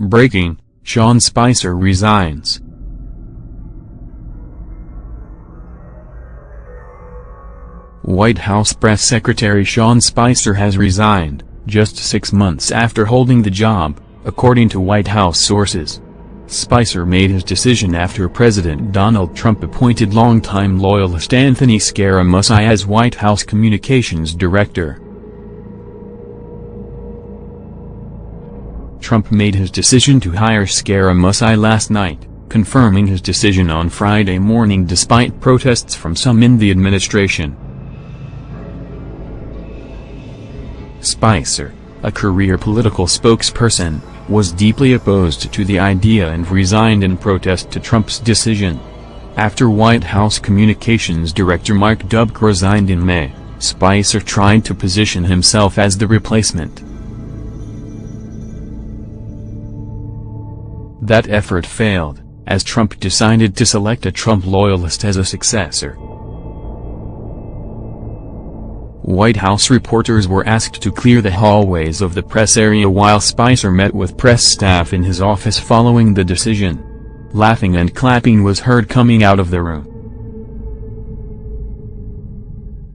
Breaking, Sean Spicer resigns. White House Press Secretary Sean Spicer has resigned, just six months after holding the job, according to White House sources. Spicer made his decision after President Donald Trump appointed longtime loyalist Anthony Scaramucci as White House Communications Director. Trump made his decision to hire Scaramucci last night, confirming his decision on Friday morning despite protests from some in the administration. Spicer, a career political spokesperson, was deeply opposed to the idea and resigned in protest to Trump's decision. After White House Communications Director Mike Dubke resigned in May, Spicer tried to position himself as the replacement. That effort failed, as Trump decided to select a Trump loyalist as a successor. White House reporters were asked to clear the hallways of the press area while Spicer met with press staff in his office following the decision. Laughing and clapping was heard coming out of the room.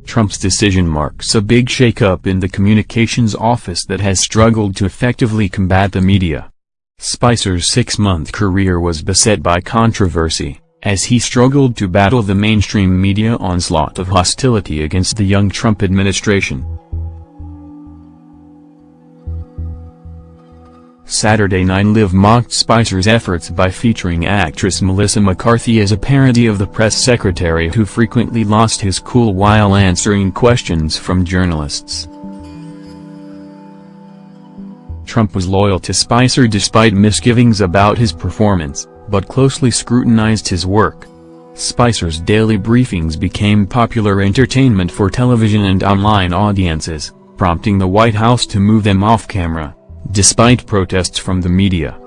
Trump's decision marks a big shakeup in the communications office that has struggled to effectively combat the media. Spicer's six-month career was beset by controversy as he struggled to battle the mainstream media onslaught of hostility against the young Trump administration. Saturday Night Live mocked Spicer's efforts by featuring actress Melissa McCarthy as a parody of the press secretary who frequently lost his cool while answering questions from journalists. Trump was loyal to Spicer despite misgivings about his performance but closely scrutinized his work. Spicer's daily briefings became popular entertainment for television and online audiences, prompting the White House to move them off camera, despite protests from the media.